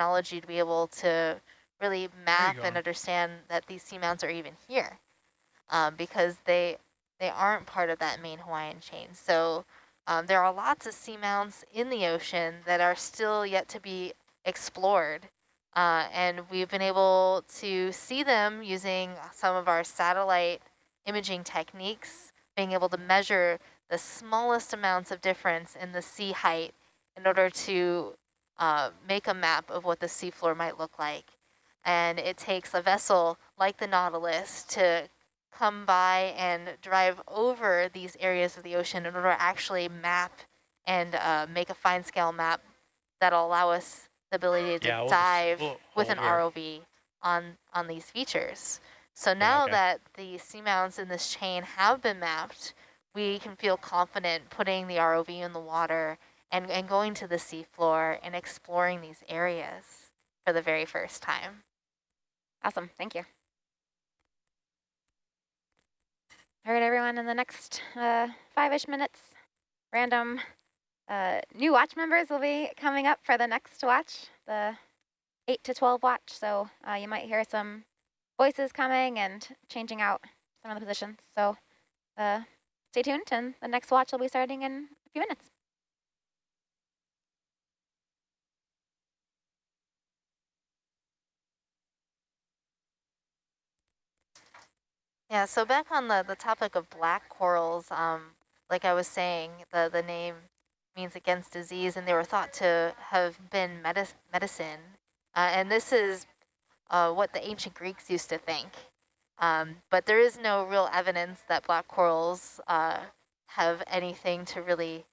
technology to be able to really map and understand that these seamounts are even here um, because they they aren't part of that main Hawaiian chain. So um, there are lots of seamounts in the ocean that are still yet to be explored. Uh, and we've been able to see them using some of our satellite imaging techniques, being able to measure the smallest amounts of difference in the sea height in order to uh, make a map of what the seafloor might look like. And it takes a vessel like the Nautilus to come by and drive over these areas of the ocean in order to actually map and uh, make a fine scale map that'll allow us the ability to yeah, dive we'll with an here. ROV on, on these features. So now okay. that the seamounts in this chain have been mapped, we can feel confident putting the ROV in the water and, and going to the seafloor and exploring these areas for the very first time. Awesome, thank you. All right, everyone, in the next uh, five-ish minutes, random uh, new watch members will be coming up for the next watch, the 8 to 12 watch. So uh, you might hear some voices coming and changing out some of the positions. So uh, stay tuned, and the next watch will be starting in a few minutes. Yeah, so back on the, the topic of black corals, um, like I was saying, the, the name means against disease, and they were thought to have been medic medicine. Uh, and this is uh, what the ancient Greeks used to think. Um, but there is no real evidence that black corals uh, have anything to really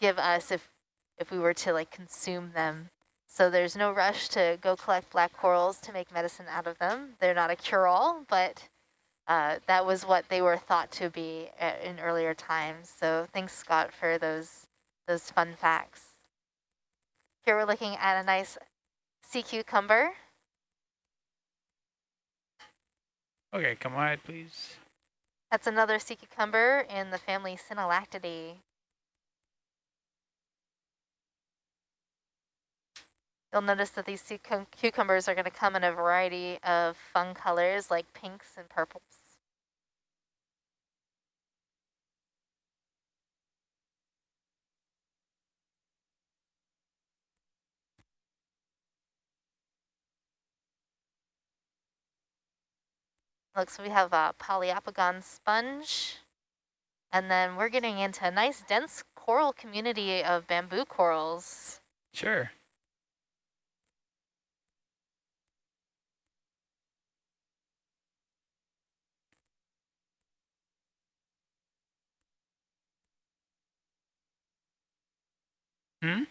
give us if, if we were to like consume them. So there's no rush to go collect black corals to make medicine out of them. They're not a cure-all, but uh, that was what they were thought to be uh, in earlier times. So thanks, Scott, for those those fun facts. Here we're looking at a nice sea cucumber. Okay, come wide, please. That's another sea cucumber in the family Synallactidae. You'll notice that these cucumbers are going to come in a variety of fun colors like pinks and purples. Looks we have a Poliopogon sponge. And then we're getting into a nice dense coral community of bamboo corals. Sure. Hmm?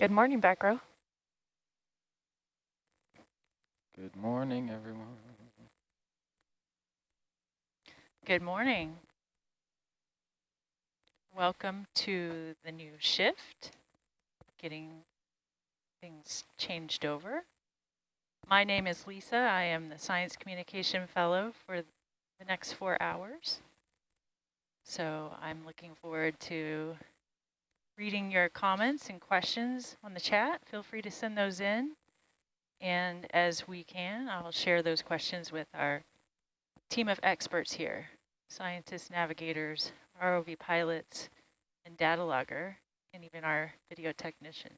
Good morning, back row. Good morning, everyone. Good morning. Welcome to the new shift, getting things changed over. My name is Lisa. I am the Science Communication Fellow for the next four hours. So I'm looking forward to reading your comments and questions on the chat. Feel free to send those in. And as we can, I'll share those questions with our team of experts here, scientists, navigators, ROV pilots, and data logger, and even our video technician.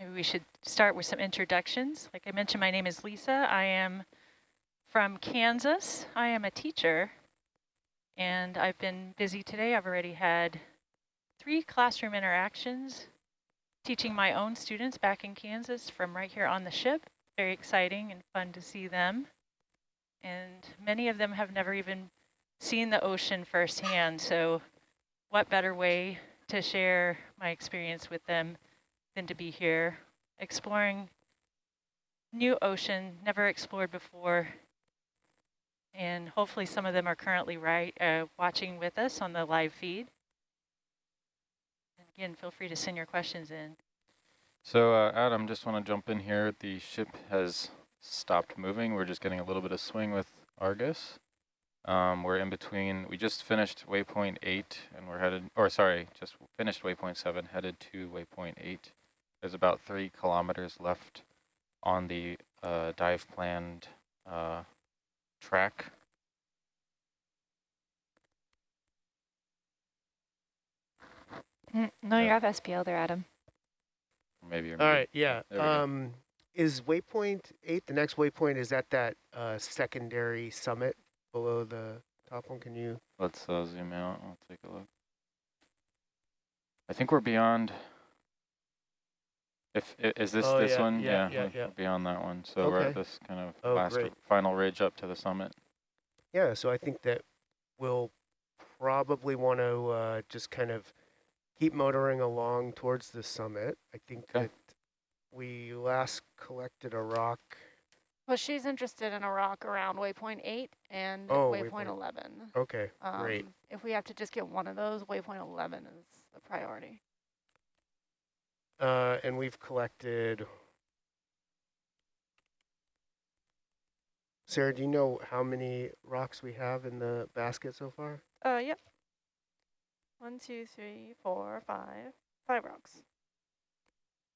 Maybe we should start with some introductions. Like I mentioned, my name is Lisa. I am from Kansas. I am a teacher, and I've been busy today. I've already had three classroom interactions teaching my own students back in Kansas from right here on the ship. Very exciting and fun to see them. And many of them have never even seen the ocean firsthand. So what better way to share my experience with them to be here exploring new ocean, never explored before. And hopefully some of them are currently right uh, watching with us on the live feed. And again, feel free to send your questions in. So uh, Adam, just want to jump in here. The ship has stopped moving. We're just getting a little bit of swing with Argus. Um, we're in between, we just finished waypoint eight and we're headed, or sorry, just finished waypoint seven, headed to waypoint eight. There's about three kilometers left on the uh, dive planned uh, track. Mm, no, you have SPL there, Adam. Maybe. All right, yeah. There we go. Um, is waypoint eight, the next waypoint, is that that uh, secondary summit below the top one? Can you? Let's uh, zoom out. I'll take a look. I think we're beyond. If is this Oh, this yeah, one? yeah, Yeah, yeah, yeah. beyond that one. So we're at this kind of Oh, last great. final ridge up to the summit. Yeah, so I think that we'll probably want to uh, just kind of keep motoring along towards the summit. I think Okay. that we last collected a rock. Well, she's interested in a rock around waypoint eight and Oh, waypoint waypoint. eleven. Okay, Um, great. If we have to just get one of those, waypoint eleven is the priority. Uh, and we've collected. Sarah, do you know how many rocks we have in the basket so far? Uh, yep. One, two, three, four, five, five rocks.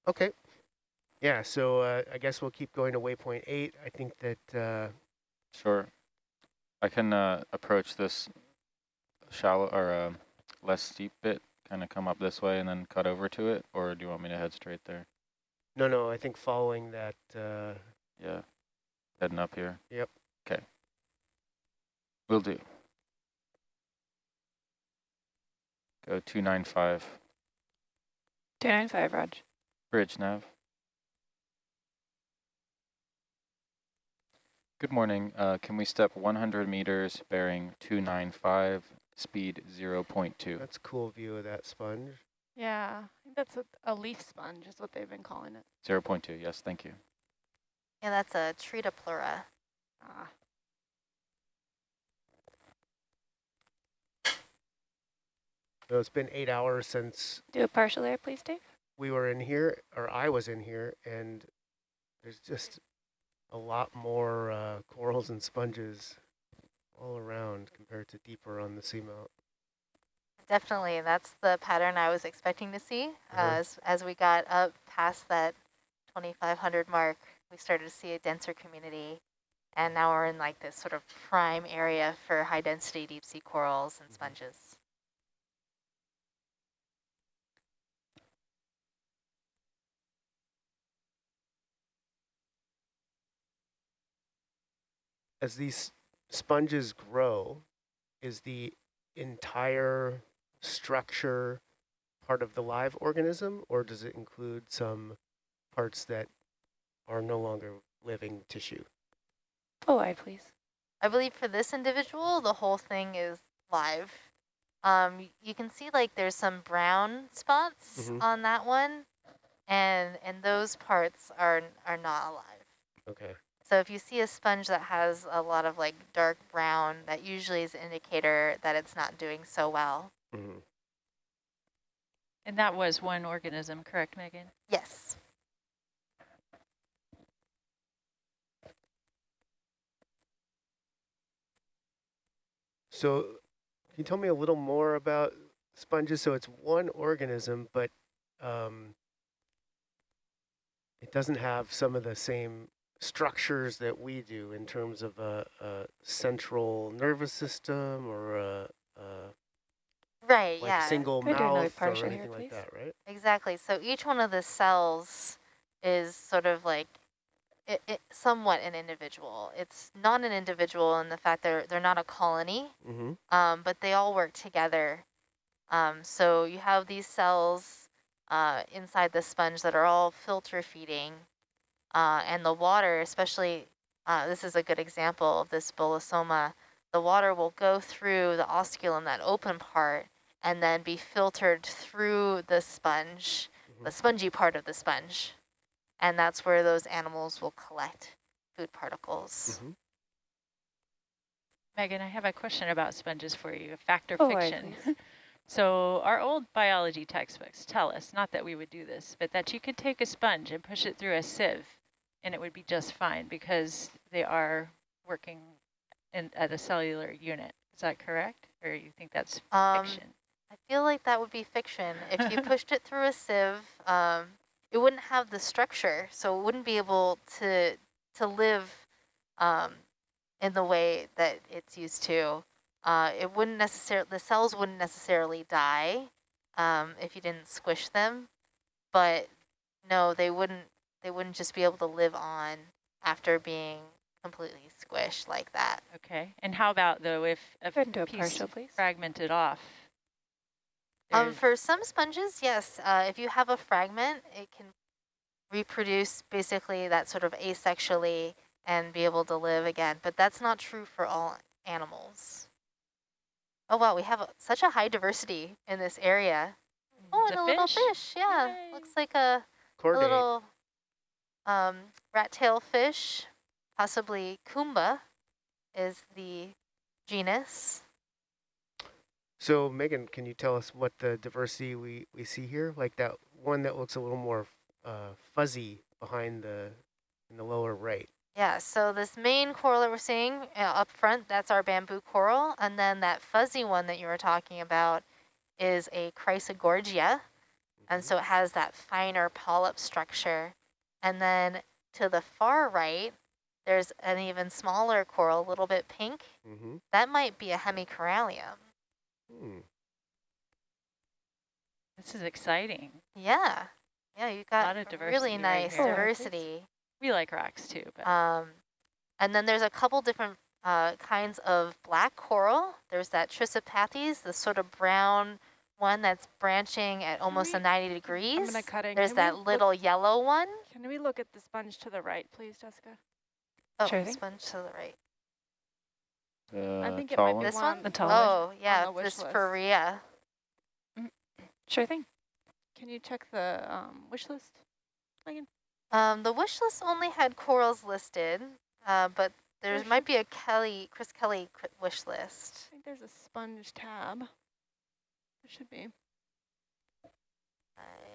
Okay. Yeah, so uh, I guess we'll keep going to waypoint eight. I think that uh, Sure. I can uh, approach this shallow or uh, less steep bit, kind of come up this way and then cut over to it, or do you want me to head straight there? no, no, I think following that. Uh, Yeah, heading up here. Yep. Okay. Will do. Go 295, 295, Raj. bridge nav. Good morning. Uh, can we step 100 meters bearing 295, speed 0.2? that's cool view of that sponge. Yeah, I think that's a, a leaf sponge is what they've been calling it. 0.2, yes, thank you. Yeah, that's a Tretopleura. Ah, So it's been eight hours since Do a partial air, please, Dave. we were in here, or I was in here, and there's just a lot more uh, corals and sponges all around compared to deeper on the seamount. Definitely, that's the pattern I was expecting to see. Uh-huh. As as we got up past that 2,500 mark, we started to see a denser community, and now we're in like this sort of prime area for high density deep sea corals and sponges. As these sponges grow, is the entire structure part of the live organism, or does it include some parts that are no longer living tissue? Oh, I please. I believe for this individual, the whole thing is live. Um, you can see like there's some brown spots Mhm. on that one, and and those parts are are not alive. Okay. So if you see a sponge that has a lot of like dark brown, that usually is an indicator that it's not doing so well. hmm And that was one organism, correct, Megan? Yes. So can you tell me a little more about sponges? So it's one organism, but um, it doesn't have some of the same structures that we do in terms of a, a central nervous system or a, a Right, like yeah. single Can I do another mouth or partial here, anything like that, right? Exactly. So each one of the cells is sort of like it, it, somewhat an individual. It's not an individual in the fact they're they're not a colony, Mm-hmm. um, but they all work together. Um, so you have these cells uh, inside the sponge that are all filter feeding, uh, and the water, especially uh, this is a good example of this bolosoma. The water will go through the osculum, that open part, and then be filtered through the sponge, the spongy part of the sponge. And that's where those animals will collect food particles. Mm-hmm. Megan, I have a question about sponges for you, fact or Full wide, fiction. So our old biology textbooks tell us, not that we would do this, but that you could take a sponge and push it through a sieve and it would be just fine because they are working in, at a cellular unit. Is that correct? Or you think that's Um, fiction? I feel like that would be fiction. If you pushed it through a sieve, um, it wouldn't have the structure, so it wouldn't be able to to live um, in the way that it's used to. Uh, it wouldn't necessarily the cells wouldn't necessarily die um, if you didn't squish them, but no, they wouldn't. They wouldn't just be able to live on after being completely squished like that. Okay. And how about though if a Go ahead and do a piece partial, please. fragmented off? Um, for some sponges, yes. Uh, if you have a fragment, it can reproduce basically that sort of asexually and be able to live again. But that's not true for all animals. Oh, wow, we have a, such a high diversity in this area. Oh, It's and a a, little fish. fish, yeah. Yay. Looks like a, a little um, rat-tail fish, possibly Kumba is the genus. So Megan, can you tell us what the diversity we, we see here? Like that one that looks a little more uh, fuzzy behind the in the lower right. Yeah, so this main coral that we're seeing uh, up front, that's our bamboo coral. And then that fuzzy one that you were talking about is a Chrysogorgia. And so it has that finer polyp structure. And then to the far right, there's an even smaller coral, a little bit pink. Mm-hmm. That might be a hemicorallium. Hmm. This is exciting. Yeah, yeah, you've Lot got of a diversity really nice here. diversity. We like rocks too, but Um, and then there's a couple different uh, kinds of black coral. There's that Trissopathes, the sort of brown one that's branching at almost we- a 90 degrees. I'm degrees. gonna cut in. There's Can that little yellow one. Can we look at the sponge to the right, please, Jessica? Oh, Sure thing. sponge to the right. The I think it might be? This one one? The tall one? Oh, yeah, the wish this list. Farrea. Sure thing. Can you check the um, wish list, Megan? Um, the wish list only had corals listed, uh, but there Wish- might be a Kelly, Chris Kelly cr- wish I list. think there's a sponge tab. There should be. I don't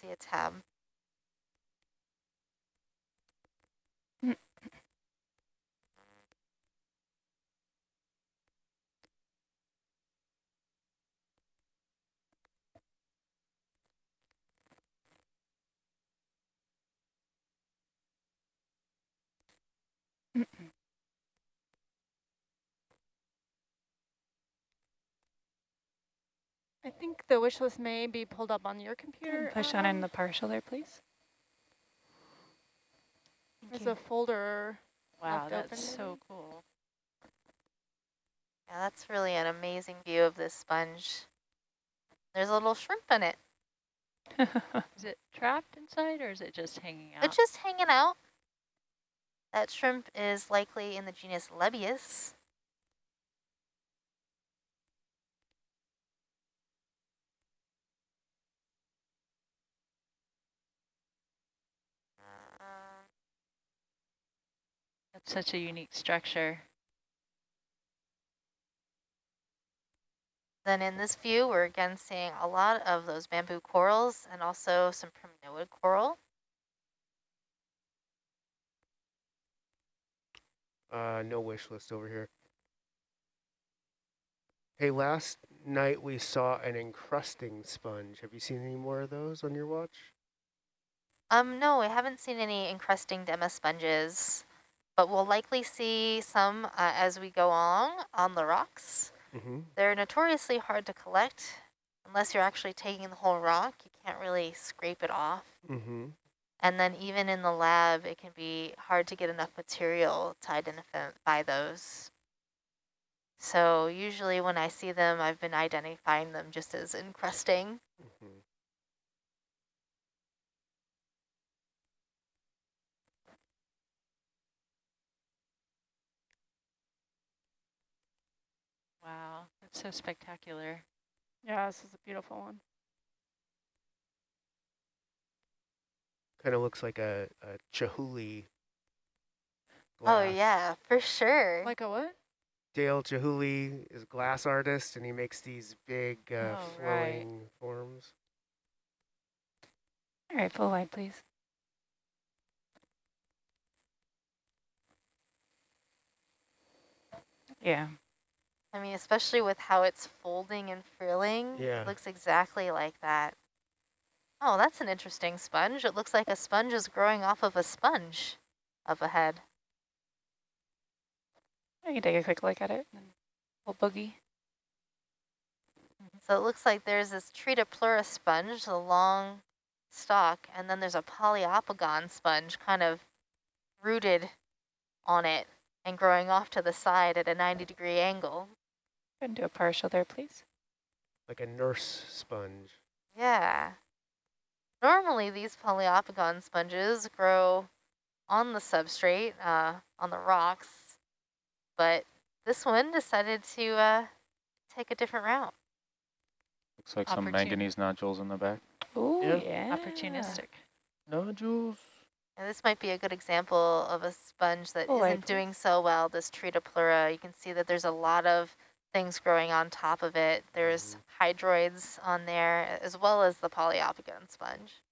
see a tab. I think the wish list may be pulled up on your computer. Push on in um, the partial there, please. There's a folder. wow, that's so cool. Yeah, that's really an amazing view of this sponge. There's a little shrimp in it. Is it trapped inside or is it just hanging out? It's just hanging out. That shrimp is likely in the genus Lebbeus. That's such a unique structure. Then in this view, we're again seeing a lot of those bamboo corals and also some primnoid coral. Uh, no wish list over here. Hey, last night we saw an encrusting sponge. Have you seen any more of those on your watch? Um, no, I haven't seen any encrusting demosponges, but we'll likely see some uh, as we go along on the rocks. Mm -hmm. They're notoriously hard to collect unless you're actually taking the whole rock. You can't really scrape it off. Mm -hmm. And then even in the lab, it can be hard to get enough material to identify those. So usually when I see them, I've been identifying them just as encrusting. Mm -hmm. Wow, that's so spectacular. Yeah, this is a beautiful one. Kind of looks like a, a Chihuly. Glass. Oh yeah, for sure. Like a what? Dale Chihuly is a glass artist, and he makes these big uh, Oh, flowing right. forms. All right, full wide, please. Yeah. I mean, especially with how it's folding and frilling, Yeah. it looks exactly like that. Oh, that's an interesting sponge. It looks like a sponge is growing off of a sponge up ahead. I can take a quick look at it. We'll boogie. Mm-hmm. So it looks like there's this Tretopleura sponge, the long stalk, and then there's a poliopogon sponge kind of rooted on it and growing off to the side at a 90 degree angle. Go and do a partial there, please. Like a nurse sponge. Yeah. Normally these Poliopogon sponges grow on the substrate, uh, on the rocks, but this one decided to uh, take a different route. Looks like some manganese nodules in the back. Ooh, Yeah. yeah. Opportunistic. Nodules. And this might be a good example of a sponge that Oh, not doing so well, this Tretopleura. You can see that there's a lot of things growing on top of it. There's hydroids on there, as well as the Poliopogon sponge.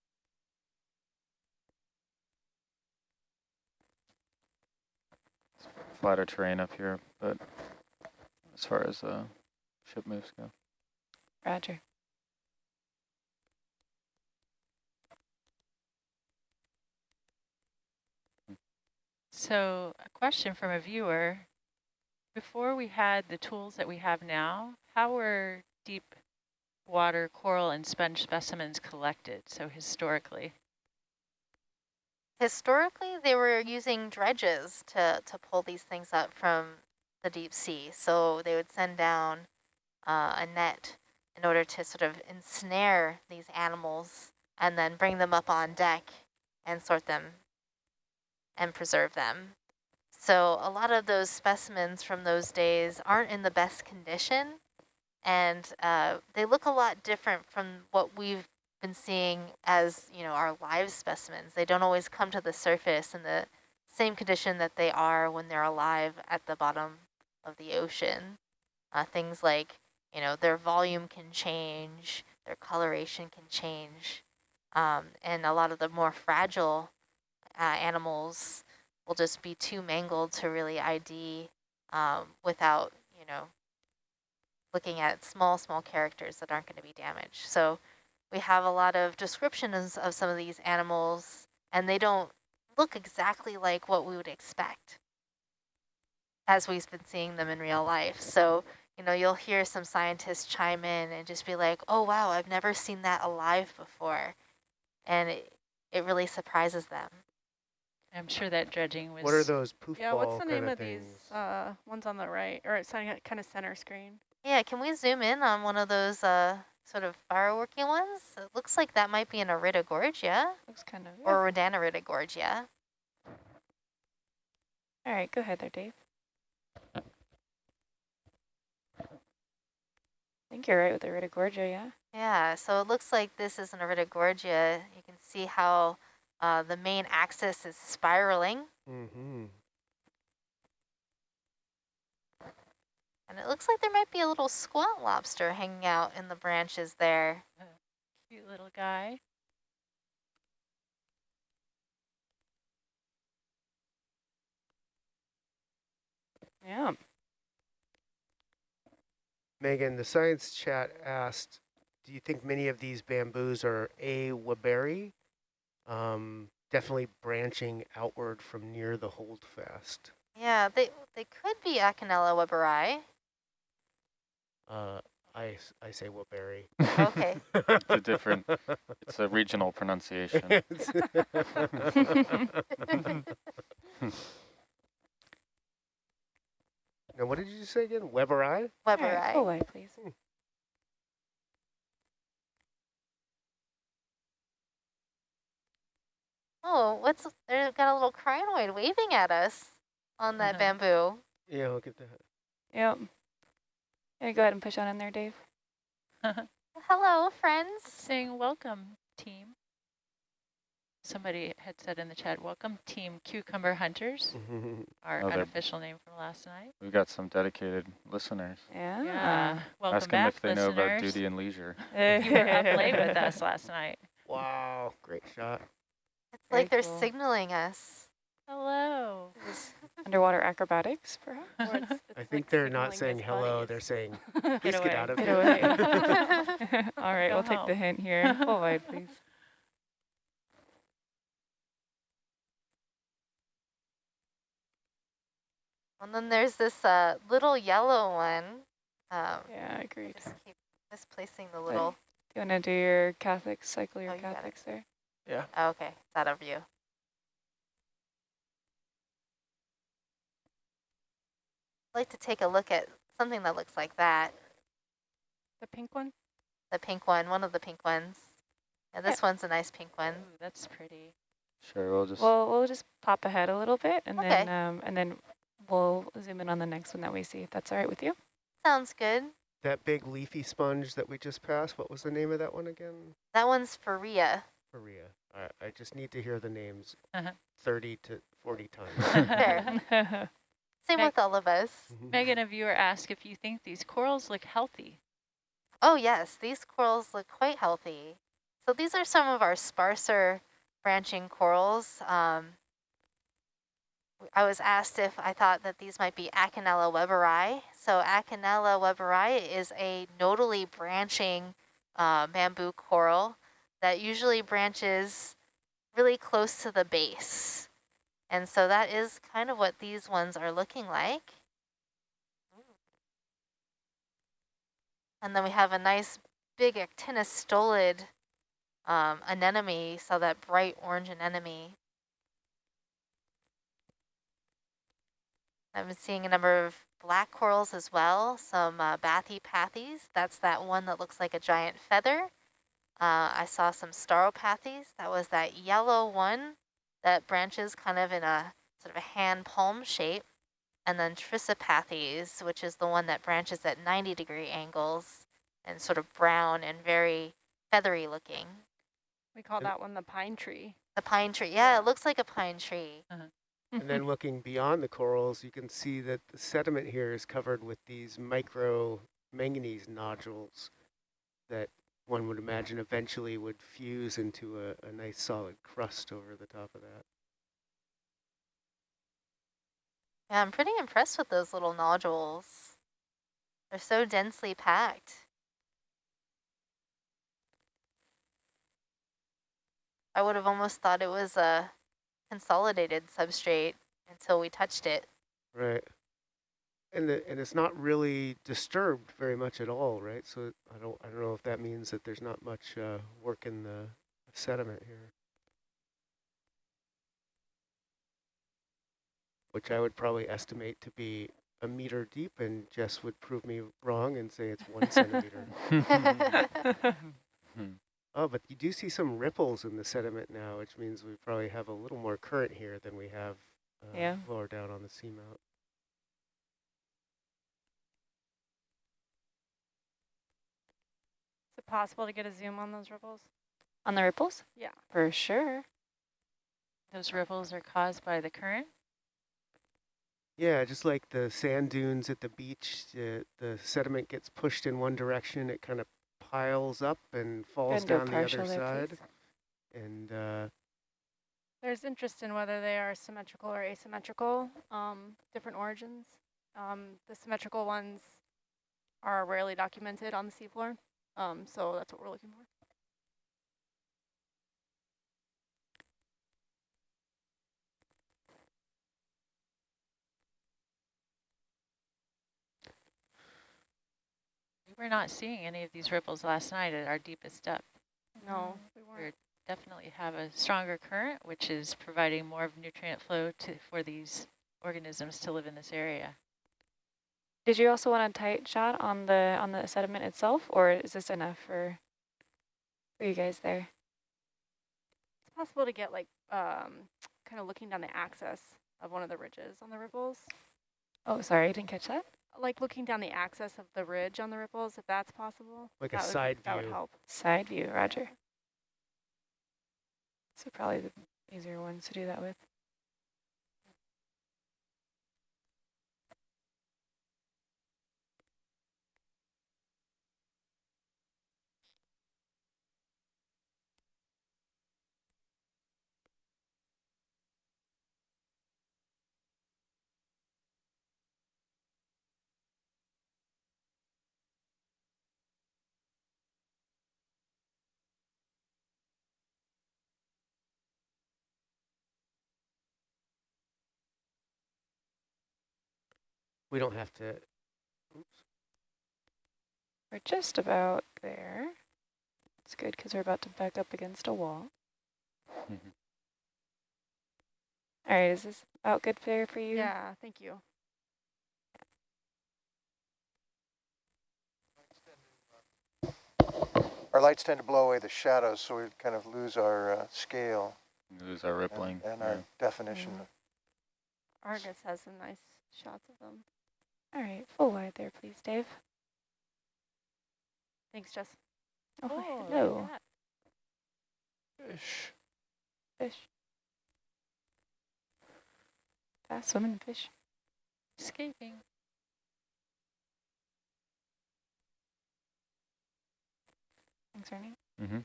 Flatter terrain up here, but as far as uh, ship moves go. Roger. So a question from a viewer. Before we had the tools that we have now, how were deep water coral and sponge specimens collected, so historically? Historically, they were using dredges to, to pull these things up from the deep sea. So they would send down uh, a net in order to sort of ensnare these animals and then bring them up on deck and sort them and preserve them. So a lot of those specimens from those days aren't in the best condition and uh, they look a lot different from what we've been seeing as, you know, our live specimens. They don't always come to the surface in the same condition that they are when they're alive at the bottom of the ocean. Uh, things like, you know, their volume can change, their coloration can change, um, and a lot of the more fragile uh, animals will just be too mangled to really ID um, without, you know, looking at small, small characters that aren't going to be damaged. So we have a lot of descriptions of some of these animals, and they don't look exactly like what we would expect as we've been seeing them in real life. So, you know, you'll hear some scientists chime in and just be like, oh, wow, I've never seen that alive before. And it, it really surprises them. I'm sure that dredging was What are those poof Yeah, what's the name kinda of things? these uh, ones on the right? Or it's kind of center screen. Yeah, can we zoom in on one of those uh, sort of fireworking ones? It looks like that might be an Iridogorgia Looks kind of. Yeah. or Rhodaniridogorgia. All right, go ahead there, Dave. I think you're right with the Iridogorgia, yeah. Yeah, so it looks like this is an Iridogorgia. You can see how uh, the main axis is spiraling. Mm-hmm. And it looks like there might be a little squat lobster hanging out in the branches there. Cute little guy. Yeah. Megan, the science chat asked, do you think many of these bamboos are A. weberi? Um, definitely branching outward from near the holdfast. Yeah, they they could be Acanella webberi. Uh, I, s- I say weberi. Okay. it's a different, it's a regional pronunciation. now, what did you say again? Webberi? Webberi. Weberi. full light, please. Oh, what's they've got a little crinoid waving at us on that Uh-huh. bamboo. Yeah, look at that. Yep. Yeah, go ahead and push on in there, Dave. Hello, friends. Saying welcome, team. Somebody had said in the chat, welcome, team Cucumber Hunters, our Oh, unofficial name from last night. We've got some dedicated listeners. Yeah. Yeah, welcome Ask them back, if they know about duty and leisure. You were up late with us last night. wow, great shot. It's Very like they're cool. signaling us. Hello. Underwater acrobatics, perhaps? Or it's, it's I like think they're not saying hello, buddies. they're saying, Get please away. get out of Get here. away. All right, Go we'll take the hint here. Full wide, please. And then there's this uh, little yellow one. Um, Yeah, agreed. just keep misplacing the little. Do you want to do your Catholics, cycle your Oh, you got it. Catholics there? Oh, okay, it's out of view. I'd like to take a look at something that looks like that. The pink one? The pink one, one of the pink ones. Yeah, this one's a nice pink one. Ooh, that's pretty. Sure, we'll just, Well, we'll just pop ahead a little bit, and Okay. then um, and then we'll zoom in on the next one that we see, if that's all right with you. Sounds good. That big leafy sponge that we just passed, what was the name of that one again? That one's Farrea. Maria. I, I just need to hear the names Uh-huh. 30 to 40 times. Same Meg- with all of us. Megan, a viewer asked if you think these corals look healthy. Oh yes, these corals look quite healthy. So these are some of our sparser branching corals. Um, w- I was asked if I thought that these might be Acanella weberi. So Acanella weberi is a nodally branching uh, bamboo coral that usually branches really close to the base. And so that is kind of what these ones are looking like. And then we have a nice big actinostolid um, anemone, so that bright orange anemone. Been seeing a number of black corals as well, some uh, bathypathes. That's that one that looks like a giant feather. Uh, I saw some stauropathes. That was that yellow one that branches kind of in a sort of a hand palm shape. And then trissopathes, which is the one that branches at 90 degree angles and sort of brown and very feathery looking. We call that one the pine tree. The pine tree. Yeah, it looks like a pine tree. and then looking beyond the corals, you can see that the sediment here is covered with these micro manganese nodules that one would imagine eventually would fuse into a, a nice solid crust over the top of that. Yeah, I'm pretty impressed with those little nodules. They're so densely packed. I would have almost thought it was a consolidated substrate until we touched it. Right. And the, and it's not really disturbed very much at all, right? So I don't I don't know if that means that there's not much uh, work in the sediment here. Which I would probably estimate to be a meter deep, and Jess would prove me wrong and say it's one centimeter. Oh, but you do see some ripples in the sediment now, which means we probably have a little more current here than we have uh, Yeah. lower down on the seamount. Is it possible to get a zoom on those ripples? On the ripples? Yeah. For sure. Those ripples are caused by the current? Yeah, just like the sand dunes at the beach, the, the sediment gets pushed in one direction, it kind of piles up and falls Go down the partial other there, side. please. And uh, There's interest in whether they are symmetrical or asymmetrical, um, different origins. Um, the symmetrical ones are rarely documented on the seafloor, um, so that's what we're looking for. We were not seeing any of these ripples last night at our deepest depth. No, we We're weren't. definitely have a stronger current, which is providing more of nutrient flow to for these organisms to live in this area. Did you also want a tight shot on the on the sediment itself, or is this enough for for you guys there? It's possible to get like um, kind of looking down the axis of one of the ridges on the ripples, Oh, sorry, I didn't catch that. like looking down the axis of the ridge on the ripples, if that's possible. Like a that would- side That would help. Side view, Roger. So probably the easier ones to do that with. We don't have to, oops, We're just about there. It's good because we're about to back up against a wall. Mhm. All right, is this about good there for you? Yeah, thank you. Our lights tend to blow away the shadows, so we kind of lose our uh, scale Lose our rippling. and, and yeah. our definition. Mm. Argus has some nice shots of them. All right, full wide there, please, Dave. Thanks, Jess. Oh, look at hello. Fish. fish. Fast swimming fish. Escaping. Thanks, Ernie. Mm-hmm.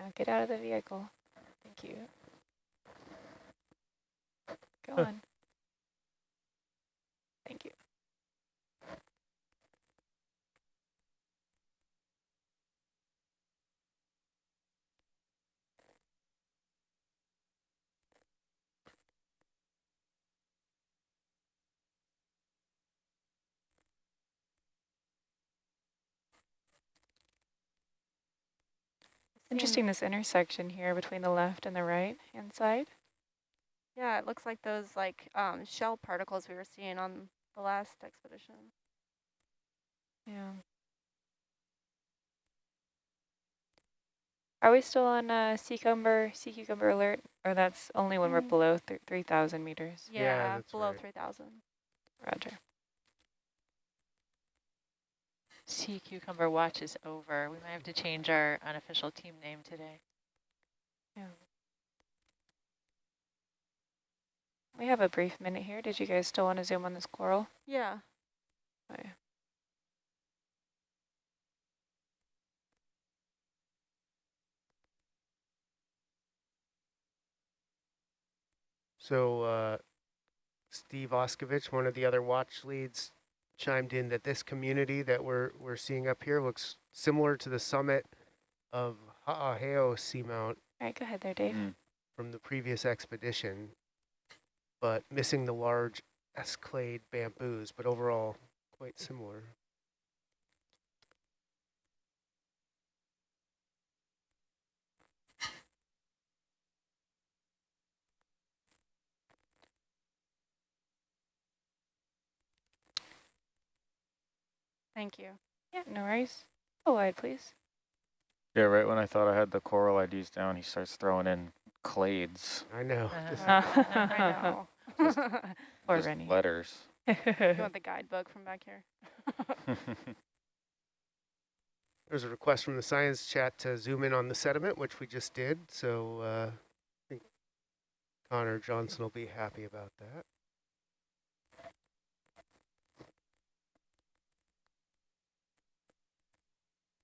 Now get out of the vehicle. Thank you. Go on. Thank you. Interesting this intersection here between the left and the right hand side. Yeah, it looks like those like um, shell particles we were seeing on the last expedition. Yeah. Are we still on uh, sea cucumber, sea cucumber alert? Or that's only when we're Mm. below th 3,000 meters? Yeah, Yeah, below right. 3,000. Roger. Sea cucumber watch is over. We might have to change our unofficial team name today. Yeah. We have a brief minute here. Did you guys still want to zoom on this coral? Yeah. Yeah. So uh, Steve Auscavitch, one of the other watch leads, chimed in that this community that we're we're seeing up here looks similar to the summit of Ha'aheo Seamount All right, go ahead there, Dave. Mm. from the previous expedition, but missing the large S clade bamboos, but overall quite similar. Thank you. Yeah, no worries. Go wide, please. Yeah, right when I thought I had the coral IDs down, he starts throwing in clades, I know. Uh, Just- I know. Just- Poor just Rennie. letters. you want the guidebook from back here? There's a request from the science chat to zoom in on the sediment, which we just did. So uh, I think Connor Johnson will be happy about that.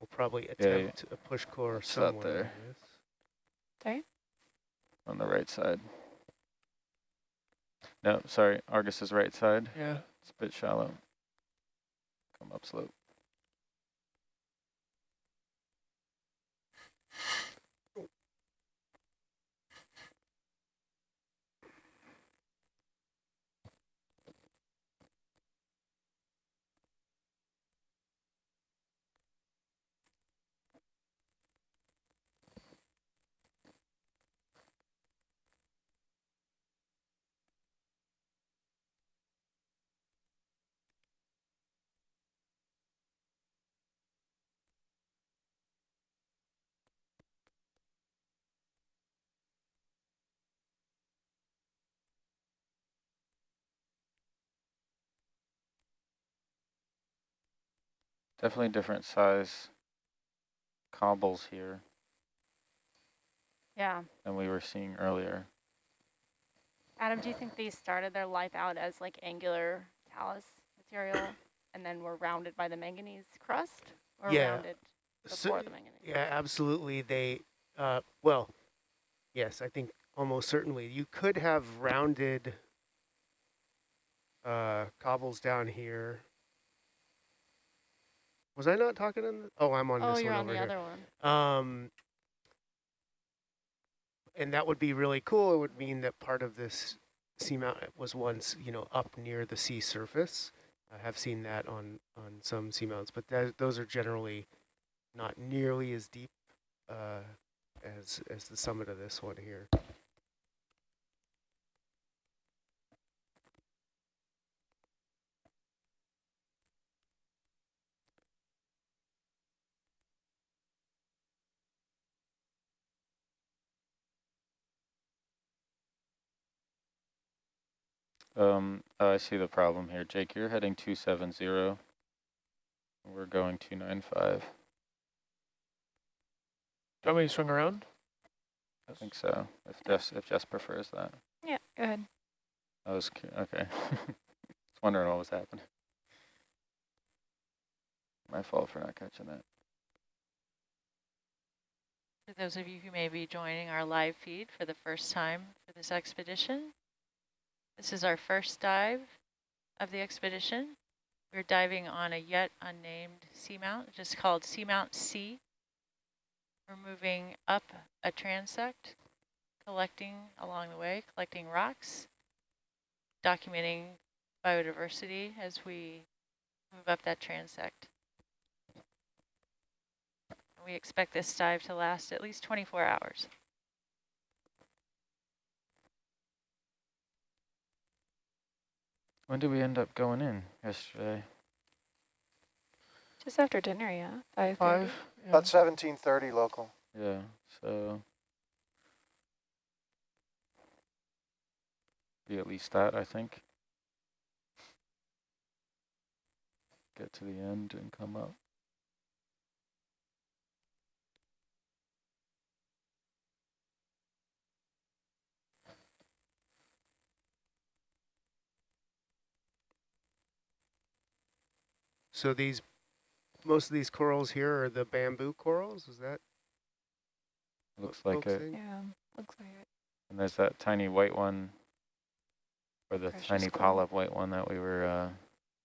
We'll probably Yeah, attempt a push core It's out somewhere. there. in. Sorry? On the right side. No, sorry, Argus is right side. Yeah. It's a bit shallow. Come up slope. Definitely different size cobbles here Yeah. than we were seeing earlier. Adam, do you think these started their life out as like angular talus material and then were rounded by the manganese crust or Yeah. rounded So- before the manganese? Yeah, absolutely. They, uh, well, yes, I think almost certainly. You could have rounded uh, cobbles down here. Was I not talking on the, oh, I'm on Oh, this you're one on over the here. other one. Um, and that would be really cool. It would mean that part of this seamount was once, you know, up near the sea surface. I have seen that on, on some seamounts, but that, those are generally not nearly as deep uh, as, as the summit of this one here. Um, oh, I see the problem here. Jake, you're heading 270. We're going 295. Do you want me to swing around? I think so. If Jess, if Jess prefers that. Yeah, go ahead. I was cu- okay. Just wondering what was happening. My fault for not catching that. For those of you who may be joining our live feed for the first time for this expedition, this is our first dive of the expedition. We're diving on a yet unnamed seamount, just called Seamount C. We're moving up a transect, collecting along the way, collecting rocks, documenting biodiversity as we move up that transect. We expect this dive to last at least 24 hours. When did we end up going in yesterday? Just after dinner, yeah. Five. Five. Yeah. About 1730 local. Yeah, so be at least that, I think. Get to the end and come up. So these, most of these corals here are the bamboo corals, is that? Looks like it. focusing? Yeah, looks like it. And there's that tiny white one, or the Precious tiny coral. polyp white one that we were uh,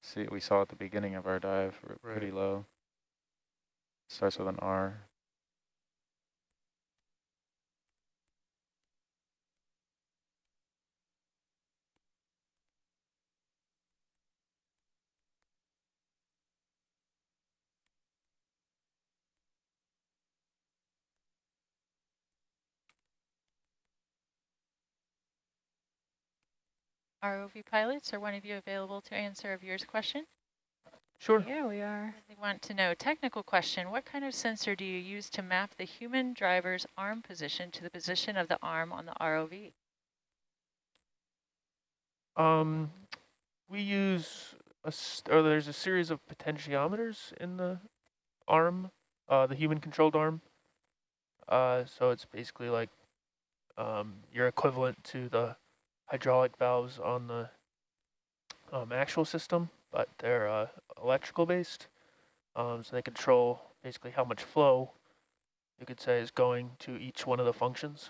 see we saw at the beginning of our dive, r- pretty low. Starts with an R. ROV pilots, are one of you available to answer a viewer's question? Sure. Yeah, we are. They want to know, technical question, what kind of sensor do you use to map the human driver's arm position to the position of the arm on the ROV? Um, we use a, or there's a series of potentiometers in the arm, uh, the human controlled arm. Uh, so it's basically like um, your equivalent to the hydraulic valves on the um, actual system, but they're uh, electrical based. Um, so they control basically how much flow you could say is going to each one of the functions.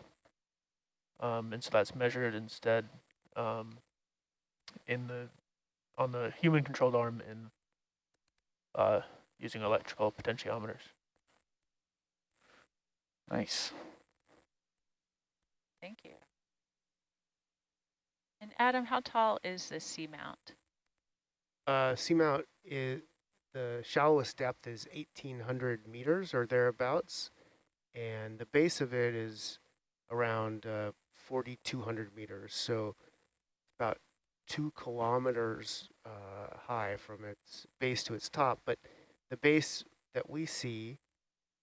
Um, and so that's measured instead um, in the on the human controlled arm in uh, using electrical potentiometers. Nice. Thank you. And Adam, how tall is this seamount? Uh, seamount is the shallowest depth is 1,800 meters or thereabouts, and the base of it is around uh, 4,200 meters. So about two kilometers uh, high from its base to its top. But the base that we see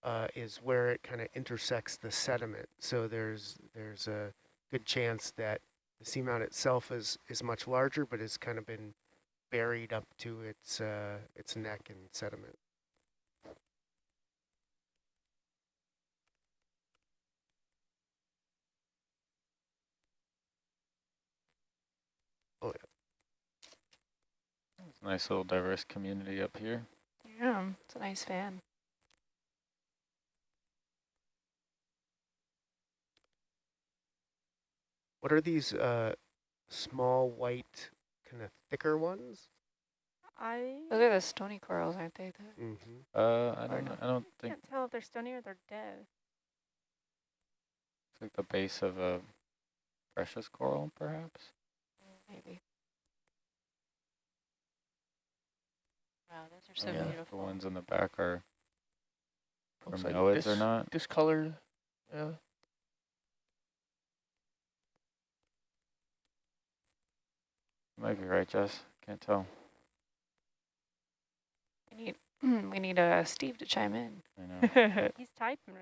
uh, is where it kind of intersects the sediment. So there's there's a good chance that the seamount itself is is much larger, but has kind of been buried up to its uh, its neck in sediment. Oh yeah. Nice little diverse community up here. Yeah, it's a nice fan. What are these uh, small white kind of thicker ones? I Those are the stony corals, aren't they? The Mm -hmm. Uh, I don't. I don't think can't tell if they're stony or they're dead. it's like the base of a precious coral, perhaps. maybe. Wow, those are so yeah, beautiful. the ones in the back are Looks bromeliads dis or not. discolored. Yeah. You might be right, Jess. Can't tell. We need we need uh, Steve to chime in. I know. He's typing.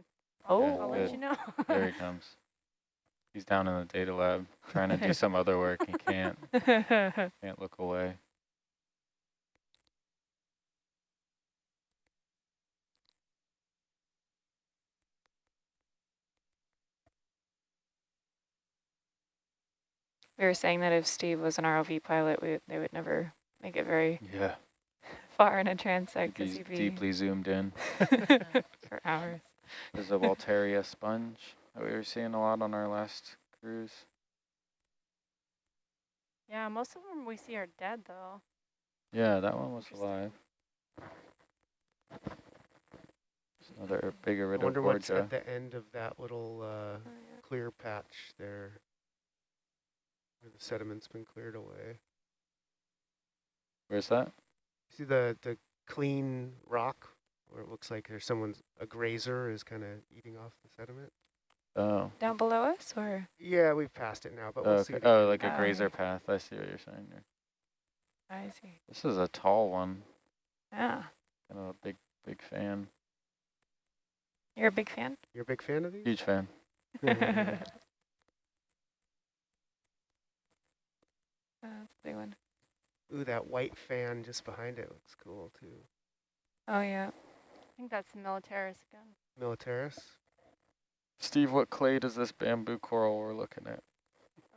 Oh. Yeah, I'll let you know. there he comes. He's down in the data lab trying to do some other work. He can't. Can't look away. We were saying that if Steve was an ROV pilot, we, they would never make it very Yeah. far in a transect because He's he'd be deeply zoomed in. for hours. There's a Walteria sponge that we were seeing a lot on our last cruise. yeah, most of them we see are dead though. Yeah, that one was alive. There's another big I wonder what's at the end of that little uh, clear patch there, where the sediment's been cleared away. Where's that? See the the clean rock where it looks like there's someone's a grazer is kind of eating off the sediment. Oh. Down below us, or Yeah, we've passed it now, but we'll Oh, see. oh like a Oh, grazer okay. path. I see what you're saying there. I see. This is a tall one. Yeah, Kind of a big, big fan. you're a big fan. You're a big fan of these? Huge fan. that's a big one. Ooh, that white fan just behind it looks cool too. Oh yeah. I think that's the Militaris again. Militaris. Steve, what clade does this bamboo coral we're looking at?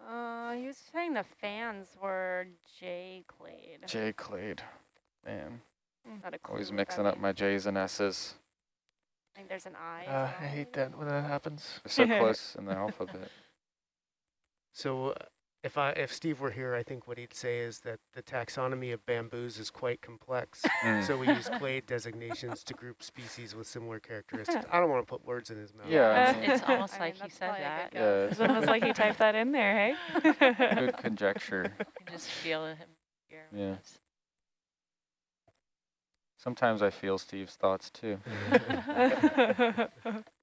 Uh, he was saying the fans were J clade. J clade. Man, Not a clue always mixing that up my J's and S's. I think there's an I. Uh, I hate that when that happens. They're so close in the alphabet. So uh, if I if Steve were here, I think what he'd say is that the taxonomy of bamboos is quite complex. Mm. so we use clade designations to group species with similar characteristics. I don't want to put words in his mouth. Yeah, I mean- It's almost I mean, like he said that. good Yeah. It's almost like he typed that in there, hey? Good conjecture. You just feel him here. Yeah. Sometimes I feel Steve's thoughts too.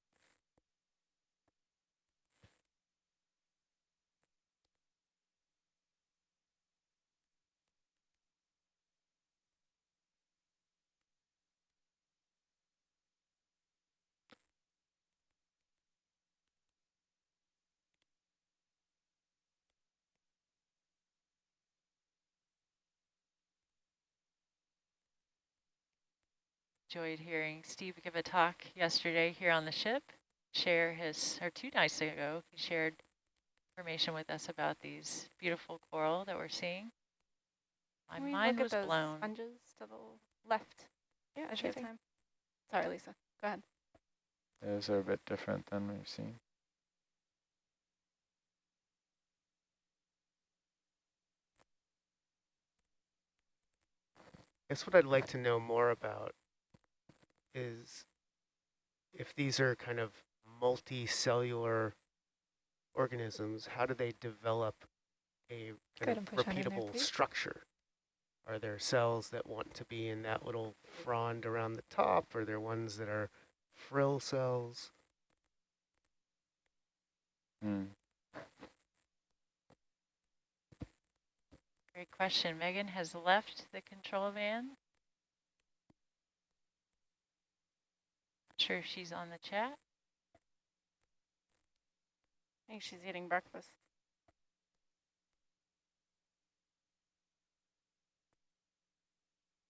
enjoyed hearing Steve give a talk yesterday here on the ship. Share his, or two nights ago, he shared information with us about these beautiful coral that we're seeing. My Can we mind look was blown. sponges to the left Yeah, sure thing. time? Sorry, Lisa. Go ahead. Those are a bit different than we've seen. guess what I'd like to know more about is if these are kind of multicellular organisms, how do they develop a Go kind of and push on in there, repeatable structure? Are there cells that want to be in that little frond around the top? Are there ones that are frill cells? Hmm. Great question. Megan has left the control van. Sure if she's on the chat. I think she's eating breakfast.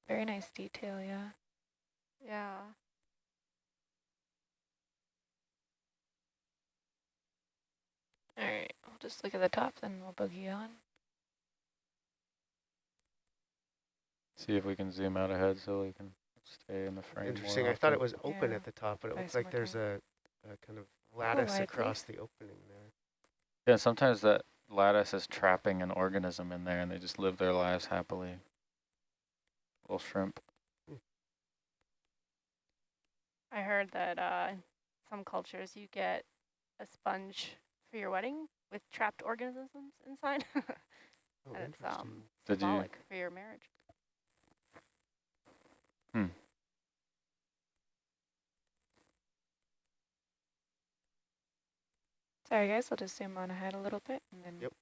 Very nice detail, yeah. Yeah. All right, we'll just look at the top, then we'll boogie on. See if we can zoom out ahead so we can stay in the frame. Interesting. I thought it was open Yeah. at the top, but it Try looks like there's a, a kind of lattice wide, across the opening there. Yeah, sometimes that lattice is trapping an organism in there and they just live their lives happily. Little shrimp. I heard that uh, some cultures you get a sponge for your wedding with trapped organisms inside. Oh, and it's um, Did you- symbolic for your marriage. Hmm. Sorry, guys, I'll just zoom on ahead a little bit. and then Yep.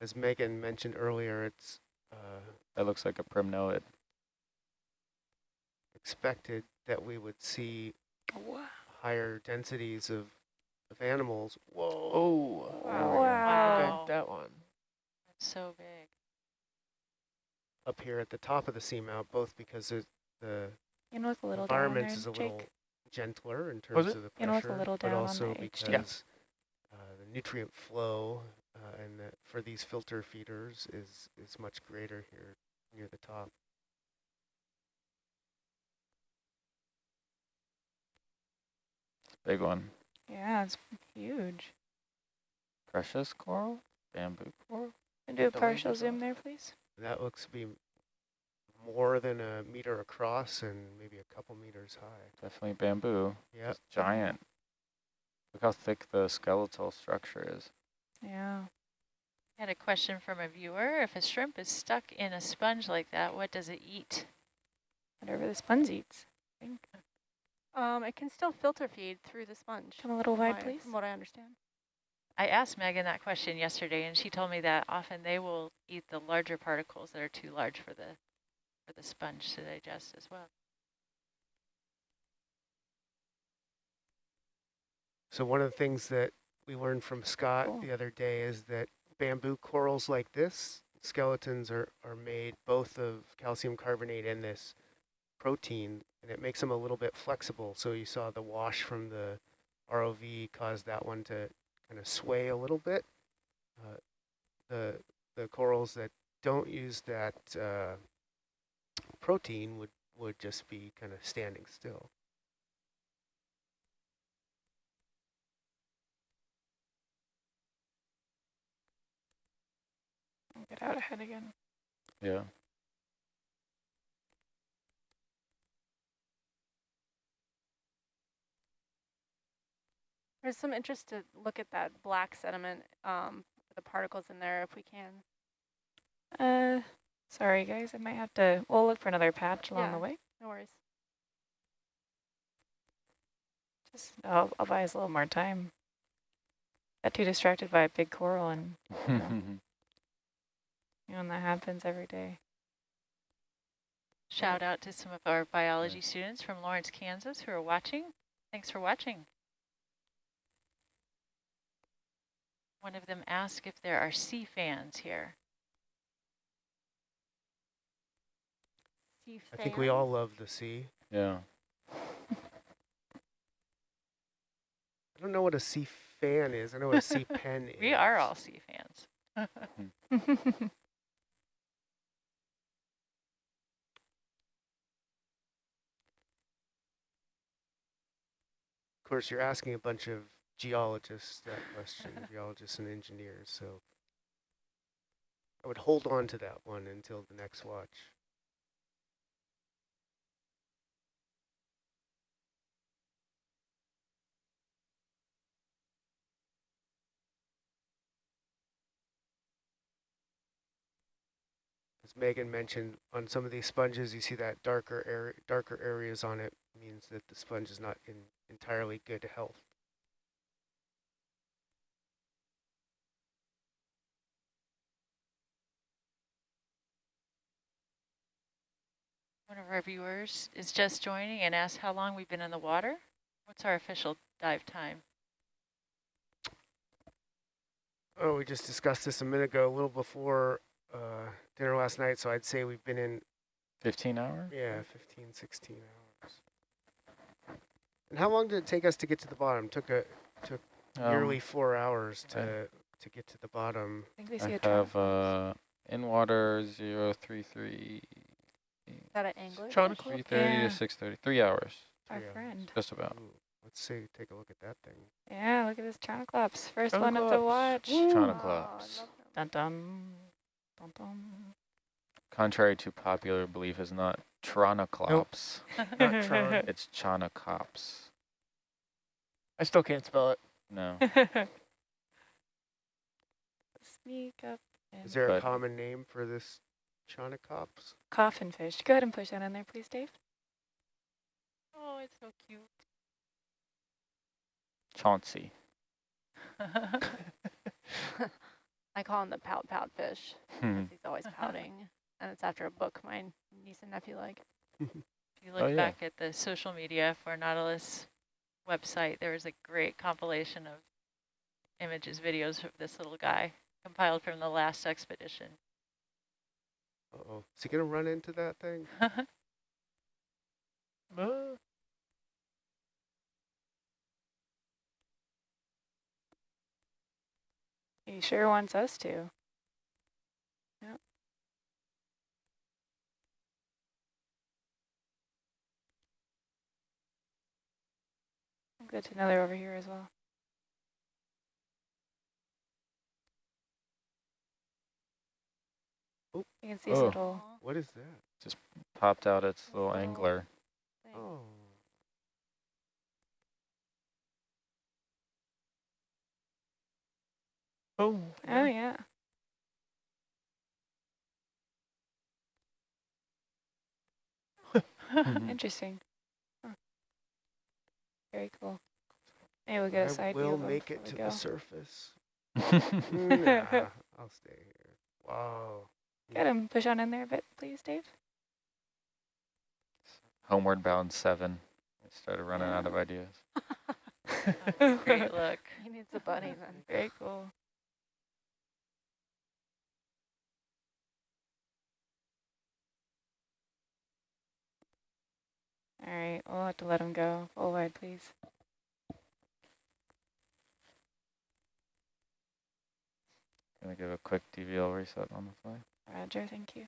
As Megan mentioned earlier, it's uh, That looks like a primnoid. expected that we would see Wow. Higher densities of, of animals. Whoa. Oh, Wow. Wow. at that one. That's so big. Up here at the top of the seamount, both because it, the You know, it's a little down environment there, is a Jake. little gentler in terms of the You know, it's a pressure, little but down on also the HT. because uh, the nutrient flow uh, and the, for these filter feeders is is much greater here near the top. Big one. Yeah, it's huge. Precious coral? Bamboo coral? Can do a partial zoom there, please? That looks to be more than a meter across and maybe a couple meters high. Definitely bamboo. Yeah, giant. Look how thick the skeletal structure is. Yeah. I had a question from a viewer. If a shrimp is stuck in a sponge like that, what does it eat? Whatever the sponge eats. I think. Um, it can still filter feed through the sponge. Come a little wide, what I- please. From what I understand. I asked Megan that question yesterday, and she told me that often they will eat the larger particles that are too large for the for the sponge to digest as well. So one of the things that we learned from Scott Cool. the other day is that bamboo corals like this, skeletons are, are made both of calcium carbonate and this protein, and it makes them a little bit flexible. So you saw the wash from the ROV caused that one to kind of sway a little bit. Uh, the, the corals that don't use that uh, protein would, would just be kind of standing still. Get out ahead again. Yeah. There's some interest to look at that black sediment, um, the particles in there if we can. Uh, sorry, guys. I might have to, we'll look for another patch along the Yeah. way. No worries. Just, I'll, I'll buy us a little more time. Got too distracted by a big coral and, you know, and that happens every day. Shout out to some of our biology students from Lawrence, Kansas who are watching. Thanks for watching. One of them asked if there are sea fans here. Sea I think we all love the sea. Yeah. I don't know what a sea fan is. I know what a sea pen is. We are all sea fans. Of course, you're asking a bunch of geologists that question, geologists and engineers, so I would hold on to that one until the next watch. As Megan mentioned, on some of these sponges, you see that darker area, darker areas on it means that the sponge is not in entirely good health. One of our viewers is just joining and asked how long we've been in the water. What's our official dive time? Oh, we just discussed this a minute ago, a little before uh, dinner last night, so I'd say we've been in, 15 hours? yeah, 15, 16 hours. And how long did it take us to get to the bottom? Took a took Um, nearly four hours to okay. to get to the bottom. I think we I see a have trap. uh, in water 033, Is that an angler? Chronicler? fish? 330 Yeah. to 630, three hours, Our three hours. friend. just about. Ooh, let's see, take a look at that thing. Yeah, look at this Tronoclops. First one of the Tronoclops. watch. Oh, I Chronoclops. love them. Dun dun. Dun dun. Contrary to popular belief, is not Tronoclops. Not Tron. It's Chaunacops. I still can't spell it. No. Sneak up. Is And there a common name for this Chaunacops? coffin fish. Go ahead and push that in there, please, Dave. Oh, it's so cute. Chauncey. I call him the pout pout fish. Hmm. 'cause He's always pouting. And it's after a book my niece and nephew like. If you look Oh, yeah. back at the social media for Nautilus website, there was a great compilation of images, videos of this little guy compiled from the last expedition. Uh-oh. Is he going to run into that thing? Uh, He sure wants us to. Yep. Good to know they're over here as well. You can see his Oh. little What is that? Just popped out its little Little- angler. thing. Oh. oh. Oh yeah. Interesting. Huh. Very cool. Maybe we'll get a I side view will make it before to we the surface. nah, I'll stay here. Wow. Get him. Push on in there a bit, please, Dave. Homeward bound seven. I started running out of ideas. Great look. He needs a buddy then. Very cool. All right, we'll have to let him go. Full wide, please. Gonna give a quick DVL reset on the fly. Roger, thank you.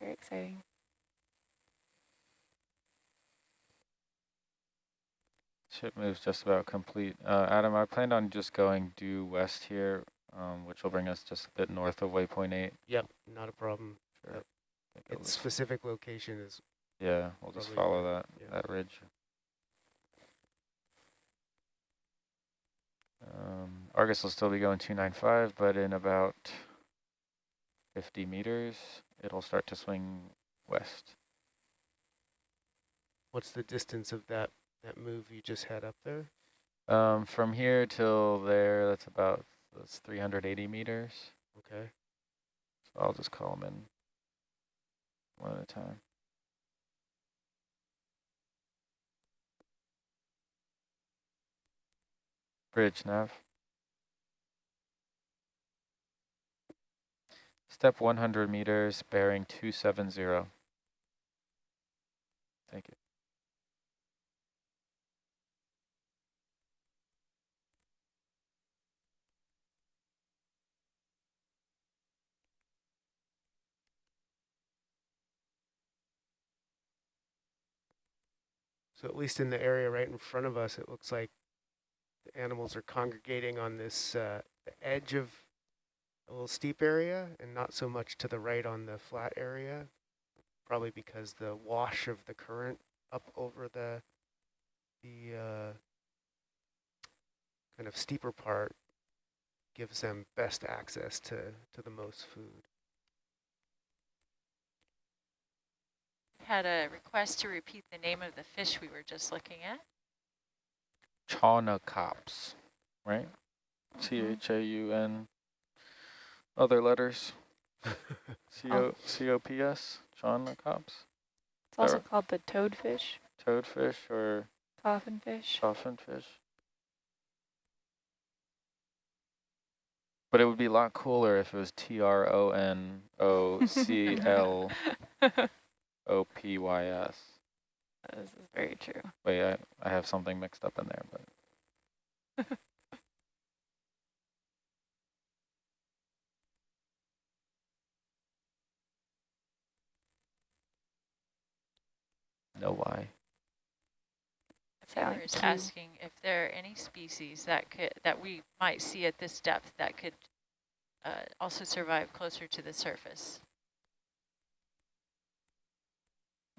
Very exciting. Ship move's just about complete. Uh, Adam, I planned on just going due west here, um, which will bring us just a bit north of waypoint eight. Yep, not a problem. Sure. Yep. Its specific location is yeah, we'll just follow that yeah. that ridge. Um, Argus will still be going 295, but in about 50 meters, it'll start to swing west. what's the distance of that that move you just had up there? Um, from here till there, that's about that's 380 meters. Okay. So I'll just call them in one at a time. Bridge nav. Step 100 meters, bearing 270. Thank you. So at least in the area right in front of us, it looks like animals are congregating on this uh, edge of a little steep area and not so much to the right on the flat area, probably because the wash of the current up over the the uh, kind of steeper part gives them best access to, to the most food. Had a request to repeat the name of the fish we were just looking at. Chaunacops, right? Mm-hmm. C-H-A-U-N, other letters. C-O, C-O-P-S, Chaunacops, It's also Or- called the toadfish, toadfish or coffin fish. coffin fish. But it would be a lot cooler if it was T-R-O-N-O-C-L-O-P-Y-S. This is very true. Wait, I, I have something mixed up in there, but no why. Sound Taylor is asking if there are any species that could that we might see at this depth that could uh, also survive closer to the surface.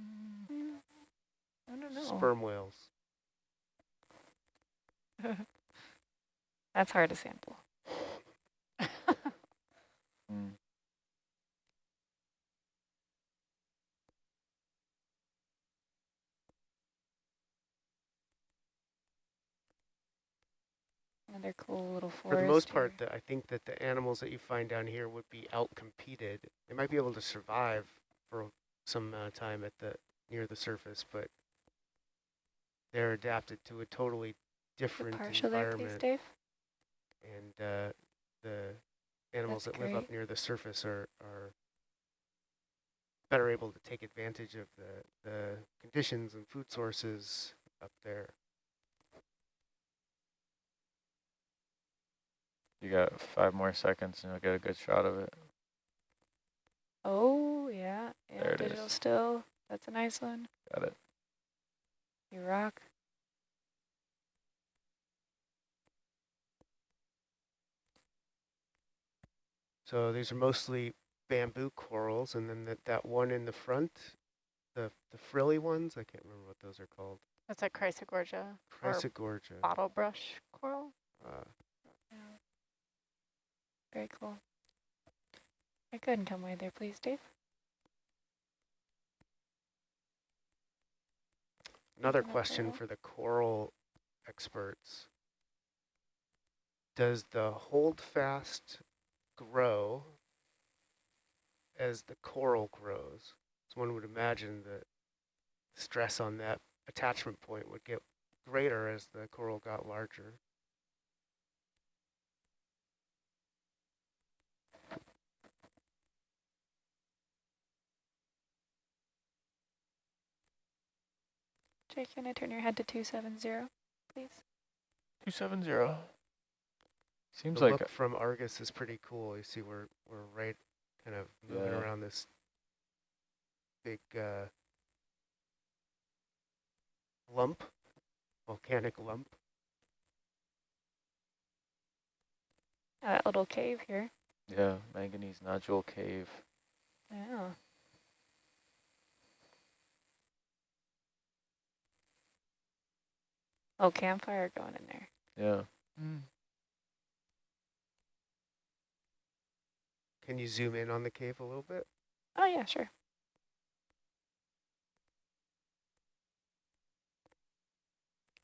Mm, I don't know. Sperm whales. That's hard to sample. Mm. Another cool little forest. For the most here. part, the, I think that the animals that you find down here would be outcompeted. They might be able to survive for some uh, time at the near the surface, but they're adapted to a totally The different partial there, please, environment. Dave. and uh, the animals That's that live up near the surface are, are better able to take advantage of the, the conditions and food sources up there. You got five more seconds and you'll get a good shot of it. Oh, yeah. Yeah, There it digital is. still. That's a nice one. Got it. You rock. So these are mostly bamboo corals, and then that, that one in the front, the, the frilly ones, I can't remember what those are called. That's a Chrysogorgia or Chrysogorgia. bottle brush coral. Uh, Very cool. I couldn't come wide there, please, Dave. Another question for the coral experts. Does the holdfast grow as the coral grows? So one would imagine that stress on that attachment point would get greater as the coral got larger. Jake, can I turn your head to 270, please? 270. Seems the like look from Argus is pretty cool. You see we're, we're right kind of moving Yeah. around this big uh, lump, volcanic lump. That little cave here. yeah, manganese nodule cave. Yeah. Oh, campfire going in there. Yeah. Mm. Can you zoom in on the cave a little bit? Oh, yeah, sure.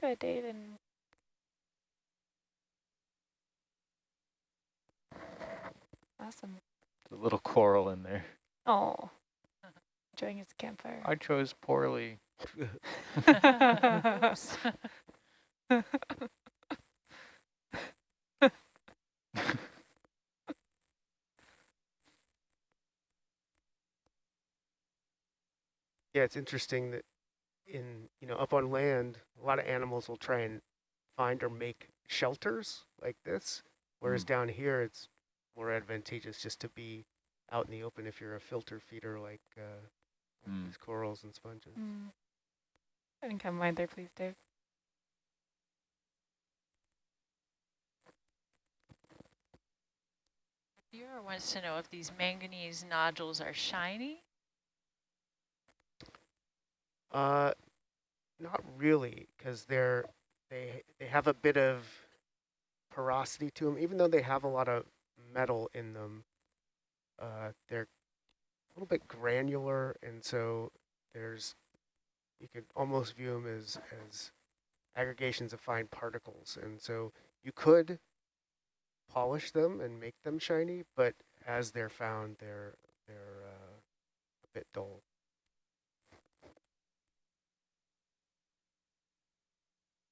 Good, Dave. And awesome. The little coral in there. Oh, enjoying his campfire. I chose poorly. yeah, it's interesting that in, you know, up on land, a lot of animals will try and find or make shelters like this, whereas mm. down here it's more advantageous just to be out in the open if you're a filter feeder like uh, mm. these corals and sponges. Mm. I didn't come mind there, please, Dave. Viewer wants to know if these manganese nodules are shiny. Uh, not really, because they're they they have a bit of porosity to them, even though they have a lot of metal in them. Uh, they're a little bit granular, and so there's you could almost view them as as aggregations of fine particles, and so you could polish them and make them shiny, but as they're found, they're they're uh, a bit dull.